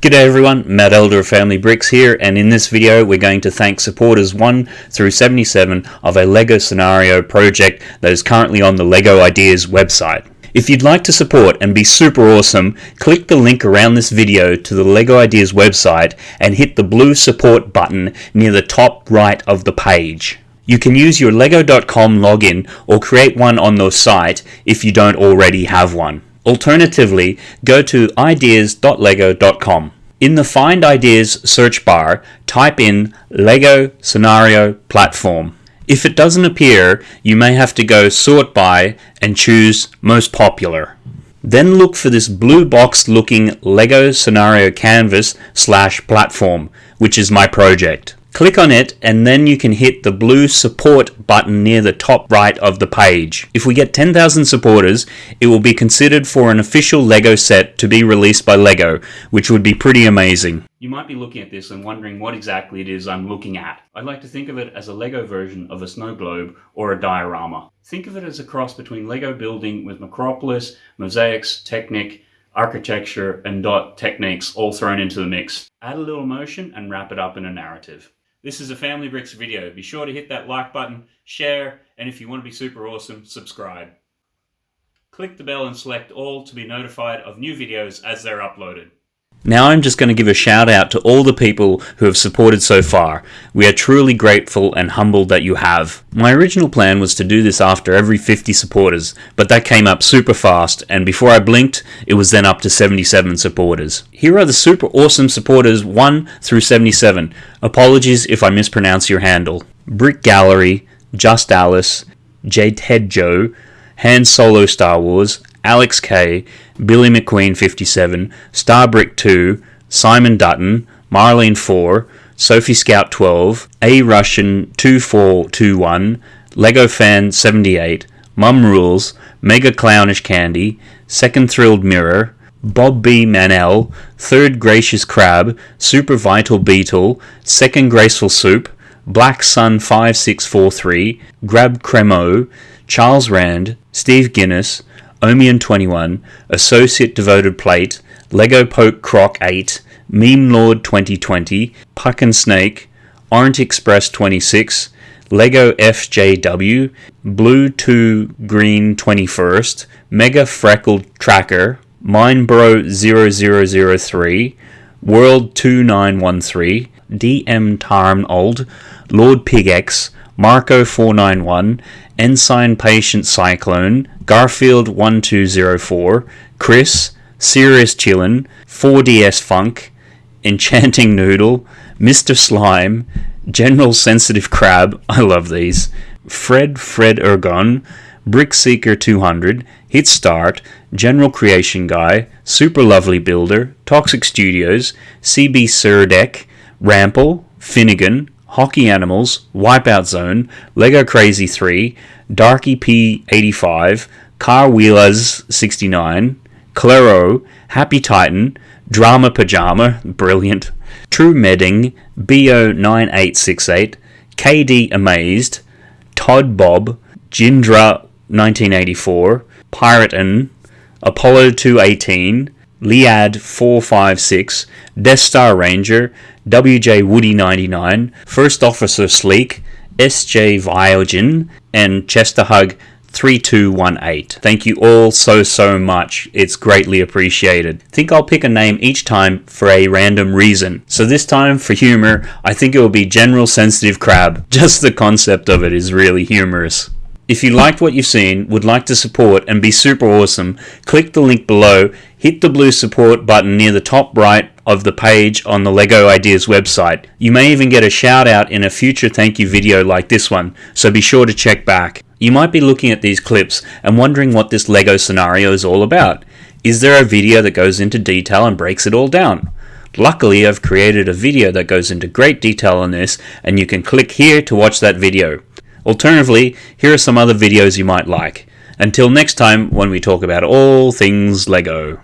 G'day everyone, Matt Elder of Family Bricks here, and in this video we're going to thank supporters 1 through 77 of a LEGO Scenario project that is currently on the LEGO Ideas website. If you'd like to support and be super awesome, click the link around this video to the LEGO Ideas website and hit the blue support button near the top right of the page. You can use your lego.com login or create one on the site if you don't already have one. Alternatively, go to ideas.lego.com. In the Find Ideas search bar, type in LEGO Scenario Platform. If it doesn't appear, you may have to go sort by and choose most popular. Then look for this blue box looking LEGO Scenario Canvas slash platform, which is my project. Click on it and then you can hit the blue support button near the top right of the page. If we get 10,000 supporters, it will be considered for an official LEGO set to be released by LEGO, which would be pretty amazing. You might be looking at this and wondering what exactly it is I'm looking at. I'd like to think of it as a LEGO version of a snow globe or a diorama. Think of it as a cross between LEGO building with Micropolis, mosaics, Technic, architecture, and dot techniques all thrown into the mix. Add a little motion and wrap it up in a narrative. This is a Family Bricks video. Be sure to hit that like button, share, and if you want to be super awesome, subscribe. Click the bell and select all to be notified of new videos as they're uploaded. Now I'm just going to give a shout out to all the people who have supported so far. We are truly grateful and humbled that you have. My original plan was to do this after every 50 supporters, but that came up super fast and before I blinked, it was then up to 77 supporters. Here are the super awesome supporters 1 through 77. Apologies if I mispronounce your handle. Brick Gallery, Just Alice, J Ted Joe, Han Solo Star Wars, Alex K, Billy McQueen 57, Starbrick 2, Simon Dutton, Marlene 4, Sophie Scout 12, A Russian 2421, Lego Fan 78, Mum Rules, Mega Clownish Candy, Second Thrilled Mirror, Bob B. Manel, Third Gracious Crab, Super Vital Beetle, Second Graceful Soup, Black Sun 5643, Grab Cremo, Charles Rand, Steve Guinness, Omian21, Associate Devoted Plate, Lego Poke Croc 8, Meme Lord 2020, Puck and Snake, Orange Express 26, Lego FJW, Blue 2 Green 21st, Mega Freckled Tracker, Minebro 0003, World 2913, DM Tarnold, Lord Pigex, Marco 491, Ensign Patient Cyclone, Garfield 1204, Chris, Serious Chillin, 4DS Funk, Enchanting Noodle, Mr. Slime, General Sensitive Crab, I love these, Fred Fred Ergon, Brick Seeker 200, Hit Start, General Creation Guy, Super Lovely Builder, Toxic Studios, CB Surdek, Rample, Finnegan, Hockey Animals, Wipeout Zone, Lego Crazy 3, Darky P85, Car Wheelers 69, Claro, Happy Titan, Drama Pajama, brilliant, True Medding, BO9868, KD Amazed, Todd Bob, Jindra 1984, Piraten, Apollo 218, Liad 456, Death Star Ranger, WJ Woody 99, First Officer Sleek, SJ Viogen, and Chesterhug 3218. Thank you all so, so much. It's greatly appreciated. think I'll pick a name each time for a random reason. So this time, for humor, I think it will be General Sensitive Crab. Just the concept of it is really humorous. If you liked what you've seen, would like to support and be super awesome, click the link below, hit the blue support button near the top right of the page on the LEGO Ideas website. You may even get a shout out in a future thank you video like this one, so be sure to check back. You might be looking at these clips and wondering what this LEGO scenario is all about. Is there a video that goes into detail and breaks it all down? Luckily, I've created a video that goes into great detail on this, and you can click here to watch that video. Alternatively, here are some other videos you might like. Until next time when we talk about all things LEGO.